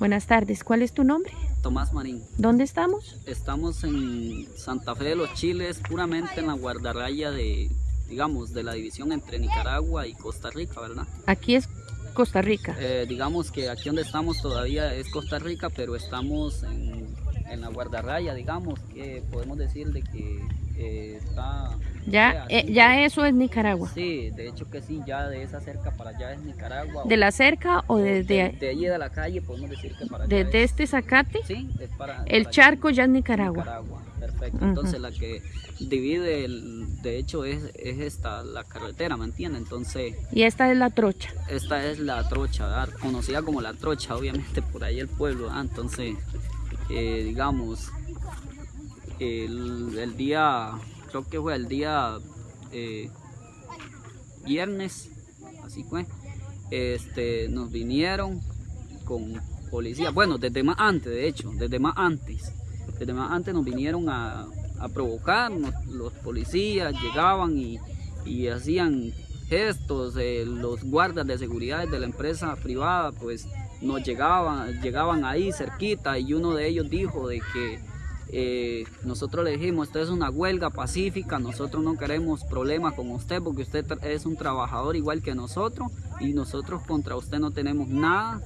Buenas tardes, ¿cuál es tu nombre? Tomás Marín. ¿Dónde estamos? Estamos en Santa Fe de los Chiles, puramente en la guardarraya de, digamos, de la división entre Nicaragua y Costa Rica, ¿verdad? Aquí es Costa Rica. Eh, digamos que aquí donde estamos todavía es Costa Rica, pero estamos en, en la guardarraya, digamos, que podemos decir de que eh, está... Ya, eh, ya eso es Nicaragua. Sí, de hecho que sí, ya de esa cerca para allá es Nicaragua. ¿De la cerca o de, desde de allí de la calle podemos decir que para allá desde es- este zacate? Sí, es para... El para charco ya es Nicaragua. Nicaragua, perfecto. Entonces la que divide, el, de hecho es, es esta, la carretera, ¿me entiende? Entonces Y esta es la trocha. esta es la trocha, ¿verdad? conocida como la trocha, obviamente por ahí el pueblo, ¿verdad? Entonces, eh, digamos, el, día, creo que fue el día eh, viernes, así fue, este, nos vinieron con policía, bueno, desde más antes, de hecho, desde más antes, desde más antes nos vinieron a, a provocar, los policías llegaban y, y hacían gestos, eh, los guardas de seguridad de la empresa privada, pues nos llegaban, llegaban ahí cerquita y uno de ellos dijo de que eh, nosotros le dijimos, esto es una huelga pacífica, nosotros no queremos problemas con usted porque usted es un trabajador igual que nosotros y nosotros contra usted no tenemos nada,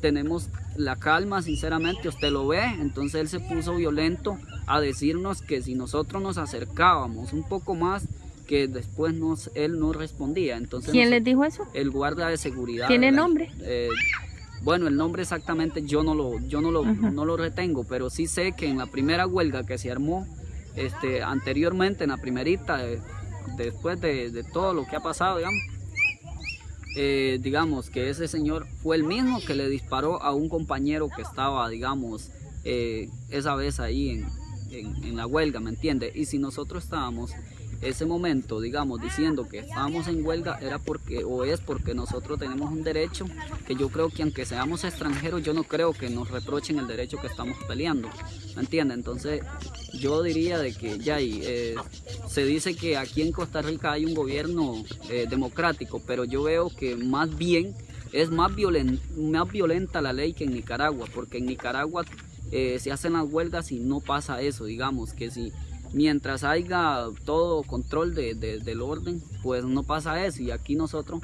tenemos la calma, sinceramente, usted lo ve, entonces él se puso violento a decirnos que si nosotros nos acercábamos un poco más, que después nos, él no respondía, entonces ¿Quién nos- les dijo eso? el guarda de seguridad. ¿Tiene nombre? Eh, bueno, el nombre exactamente yo no lo, yo no lo, no lo retengo, pero sí sé que en la primera huelga que se armó este, anteriormente, en la primerita, eh, después de, de todo lo que ha pasado, digamos, eh, digamos que ese señor fue el mismo que le disparó a un compañero que estaba, digamos, eh, esa vez ahí en, en- en la huelga, ¿me entiende? Y si nosotros estábamos ese momento, digamos, diciendo que estábamos en huelga, era porque, o es porque nosotros tenemos un derecho, que yo creo que aunque seamos extranjeros, yo no creo que nos reprochen el derecho que estamos peleando, ¿me entiende? Entonces, yo diría de que ya ahí, eh, se dice que aquí en Costa Rica hay un gobierno eh, democrático, pero yo veo que más bien es más, más violenta la ley que en Nicaragua, porque en Nicaragua eh, se hacen las huelgas y no pasa eso, digamos, que si mientras haya todo control de- de- del orden, pues no pasa eso, y aquí nosotros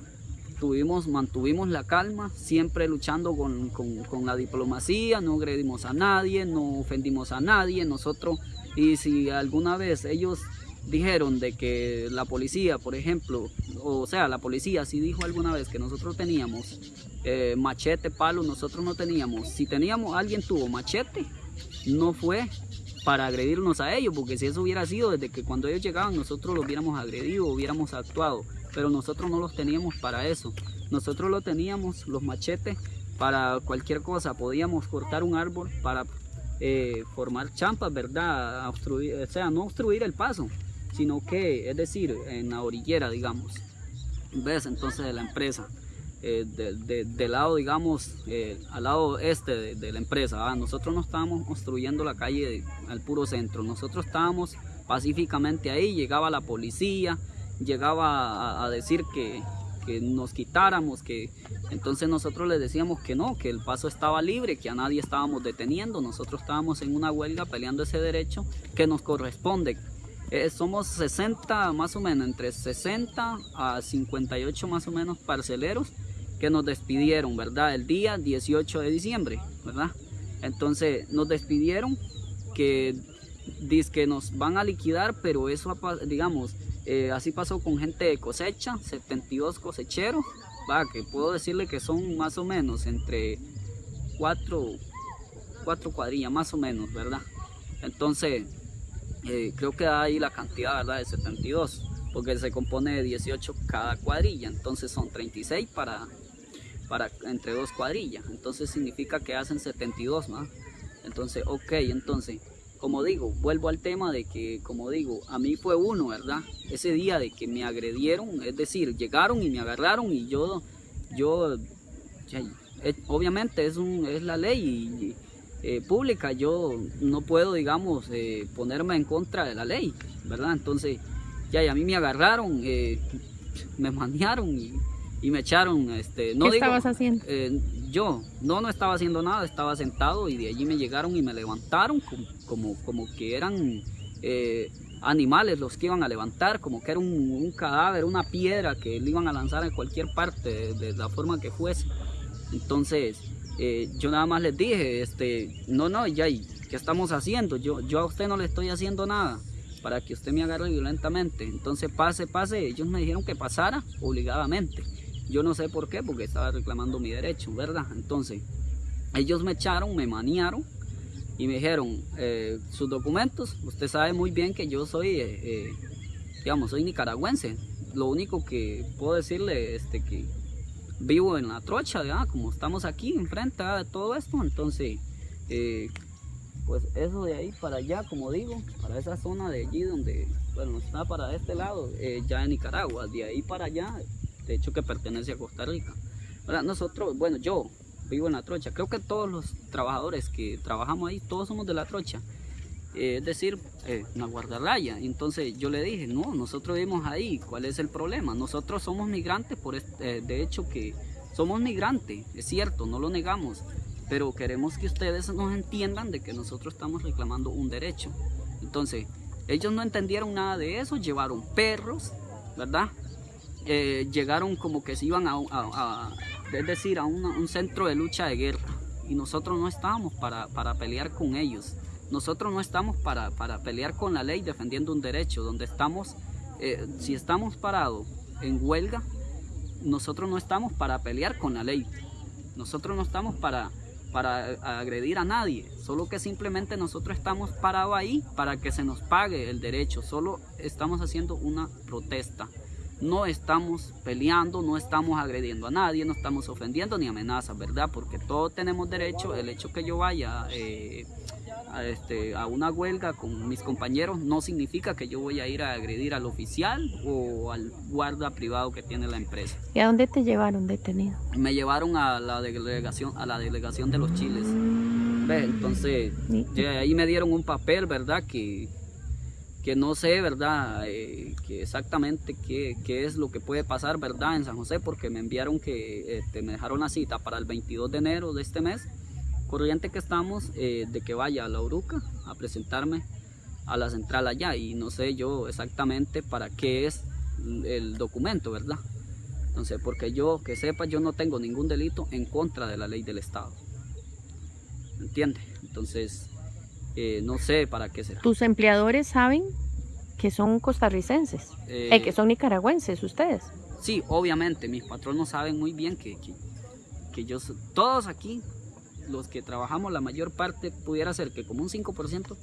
tuvimos, mantuvimos la calma, siempre luchando con, con- con la diplomacia, no agredimos a nadie, no ofendimos a nadie, nosotros, y si alguna vez ellos dijeron de que la policía, por ejemplo, o sea, la policía sí dijo alguna vez que nosotros teníamos eh, machete, palo, nosotros no teníamos, si teníamos, alguien tuvo machete, no fue para agredirnos a ellos, porque si eso hubiera sido desde que cuando ellos llegaban nosotros los hubiéramos agredido, hubiéramos actuado, pero nosotros no los teníamos para eso, nosotros lo teníamos, los machetes, para cualquier cosa, podíamos cortar un árbol para eh, formar champas, ¿verdad? Obstruir, o sea, no obstruir el paso, sino que, es decir, en la orillera, digamos, ¿ves? Entonces de la empresa. Eh, de- de- del lado, digamos, eh, al lado este de, la empresa. Nosotros no estábamos construyendo la calle al puro centro, nosotros estábamos pacíficamente ahí, llegaba la policía, llegaba a, a decir que, que nos quitáramos, que entonces nosotros les decíamos que no, que el paso estaba libre, que a nadie estábamos deteniendo, nosotros estábamos en una huelga peleando ese derecho que nos corresponde. Eh, somos 60 más o menos, entre 60 a 58 más o menos parceleros que nos despidieron, ¿verdad? El día 18 de diciembre, ¿verdad? Entonces nos despidieron que dice nos van a liquidar, pero eso, digamos, eh, así pasó con gente de cosecha, 72 cosecheros, va, que puedo decirle que son más o menos entre cuatro, cuatro cuadrillas, más o menos, ¿verdad? Entonces, eh, creo que ahí la cantidad, ¿verdad? De 72, porque se compone de 18 cada cuadrilla, entonces son 36 para, para entre dos cuadrillas, entonces significa que hacen 72, ¿no? Entonces, ok, entonces, como digo, vuelvo al tema de que, como digo, a mí fue uno, ¿verdad? Ese día de que me agredieron, es decir, llegaron y me agarraron y yo, yo, obviamente es, un, es la ley eh, pública, yo no puedo, digamos, eh, ponerme en contra de la ley, ¿verdad? Entonces, ya, a mí me agarraron, eh, me mandaron y, y me echaron, este, no ¿Qué digo, estabas haciendo? eh, yo no, no estaba haciendo nada, estaba sentado y de allí me llegaron y me levantaron como, como, como que eran eh, animales los que iban a levantar, como que era un, un, cadáver, una piedra que le iban a lanzar en cualquier parte de, de la forma que fuese. Entonces eh, yo nada más les dije, este, no, no, ya, ¿qué estamos haciendo? Yo, yo a usted no le estoy haciendo nada para que usted me agarre violentamente. Entonces pase, pase, ellos me dijeron que pasara obligadamente. Yo no sé por qué, porque estaba reclamando mi derecho, ¿verdad? Entonces, ellos me echaron, me maniaron y me dijeron, eh, sus documentos, usted sabe muy bien que yo soy, eh, eh, digamos, soy nicaragüense. Lo único que puedo decirle es este, que vivo en la trocha, ¿verdad? como estamos aquí enfrente de todo esto, entonces, eh, pues eso de ahí para allá, como digo, para esa zona de allí donde, bueno, está para este lado, eh, ya en Nicaragua, de ahí para allá, de hecho que pertenece a Costa Rica. Nosotros, bueno, yo vivo en la trocha, creo que todos los trabajadores que trabajamos ahí, todos somos de la trocha, eh, es decir, eh, una guardarraya. Entonces yo le dije, no, nosotros vivimos ahí, ¿cuál es el problema? Nosotros somos migrantes, por este, de hecho que somos migrantes, es cierto, no lo negamos, pero queremos que ustedes nos entiendan de que nosotros estamos reclamando un derecho. Entonces, ellos no entendieron nada de eso, llevaron perros, ¿verdad? Eh, llegaron como que se iban a, a, es decir, a una, un centro de lucha de guerra y nosotros no estábamos para, para pelear con ellos. Nosotros no estamos para, para, pelear con la ley defendiendo un derecho, donde estamos, eh, si estamos parados en huelga, nosotros no estamos para pelear con la ley. Nosotros no estamos para, para agredir a nadie, solo que simplemente nosotros estamos parados ahí para que se nos pague el derecho, solo estamos haciendo una protesta. No estamos peleando, no estamos agrediendo a nadie, no estamos ofendiendo ni amenazas, ¿verdad? Porque todos tenemos derecho, el hecho que yo vaya eh, a, este, a una huelga con mis compañeros no significa que yo voy a ir a agredir al oficial o al guarda privado que tiene la empresa. ¿Y a dónde te llevaron detenido? Me llevaron a la delegación, a la delegación de los chiles. ¿Ves? Entonces, ahí me dieron un papel, ¿verdad? Que, que no sé, ¿verdad? Eh, que exactamente qué, qué, es lo que puede pasar, ¿verdad? En San José, porque me enviaron que este, me dejaron la cita para el 22 de enero de este mes corriente que estamos eh, de que vaya a la Uruca a presentarme a la central allá y no sé yo exactamente para qué es el documento, ¿verdad? Entonces, porque yo, que sepa, yo no tengo ningún delito en contra de la ley del Estado. ¿Entiende? Entonces, eh, no sé para qué será. ¿Tus empleadores saben que son costarricenses? Eh, eh, que son nicaragüenses ustedes. Sí, obviamente, mis patronos saben muy bien que, que, que yo, todos aquí los que trabajamos, la mayor parte pudiera ser que como un 5%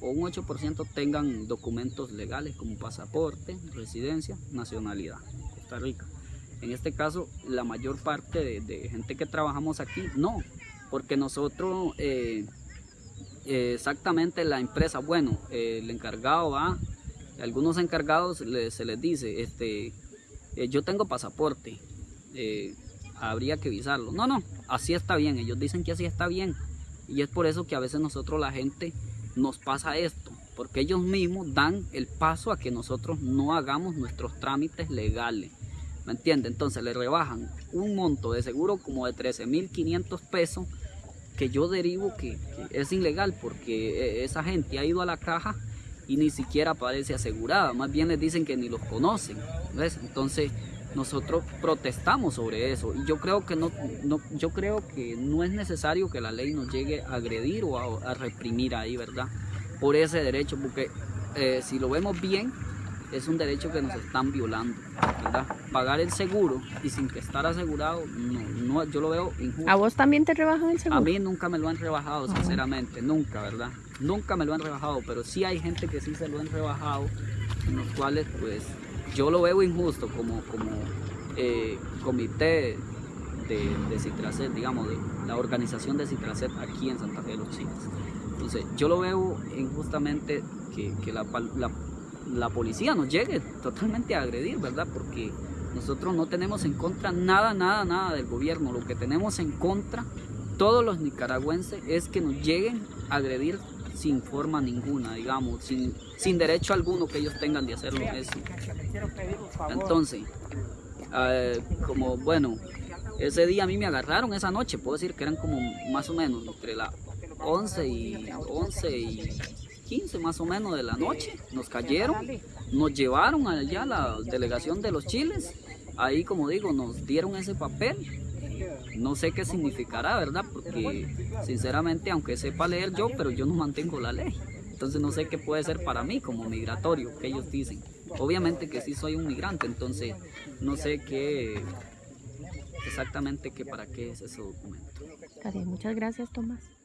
o un 8% tengan documentos legales como pasaporte, residencia, nacionalidad, Costa Rica. En este caso, la mayor parte de, de gente que trabajamos aquí, no, porque nosotros, eh, eh, exactamente la empresa, bueno, eh, el encargado va, algunos encargados se les dice, este, yo tengo pasaporte, habría que visarlo. No, no, así está bien, ellos dicen que así está bien. Y es por eso que a veces nosotros la gente nos pasa esto, porque ellos mismos dan el paso a que nosotros no hagamos nuestros trámites legales. ¿Me entiende? Entonces le rebajan un monto de seguro como de 13.500 pesos que yo derivo que, es ilegal porque eh, esa gente ha ido a la caja y ni siquiera aparece asegurada, más bien les dicen que ni los conocen. ¿ves? Entonces nosotros protestamos sobre eso y yo creo que no, no, yo creo que no es necesario que la ley nos llegue a agredir o a, a reprimir ahí, ¿verdad? Por ese derecho, porque eh, si lo vemos bien, es un derecho que nos están violando, ¿verdad? Pagar el seguro y sin que estar asegurado, no, no, yo lo veo injusto. ¿A vos también te rebajan el seguro? A mí nunca me lo han rebajado, sinceramente, nunca, ¿verdad? Nunca me lo han rebajado, pero sí hay gente que sí se lo han rebajado, en los cuales pues yo lo veo injusto como, como eh, comité de, de Citracet, digamos, de la organización de Citracet aquí en Santa Fe de los Chiles. Entonces, yo lo veo injustamente que, que la, la, la, policía nos llegue totalmente a agredir, ¿verdad? Porque nosotros no tenemos en contra nada, nada, nada del gobierno. Lo que tenemos en contra, todos los nicaragüenses, es que nos lleguen a agredir sin forma ninguna, digamos, sin, sin derecho alguno que ellos tengan de hacerlo eso. Entonces, eh, como bueno, Ese día a mí me agarraron esa noche, puedo decir que eran como más o menos entre las 11 y 11 y 15 más o menos de la noche. Nos cayeron, nos llevaron allá a la delegación de los chiles. Ahí, como digo, nos dieron ese papel. No sé qué significará, ¿verdad? Porque sinceramente, aunque sepa leer yo, pero yo no mantengo la ley. Entonces no sé qué puede ser para mí como migratorio, que ellos dicen. Obviamente que sí soy un migrante, entonces no sé qué exactamente qué para qué es ese documento. muchas gracias Tomás.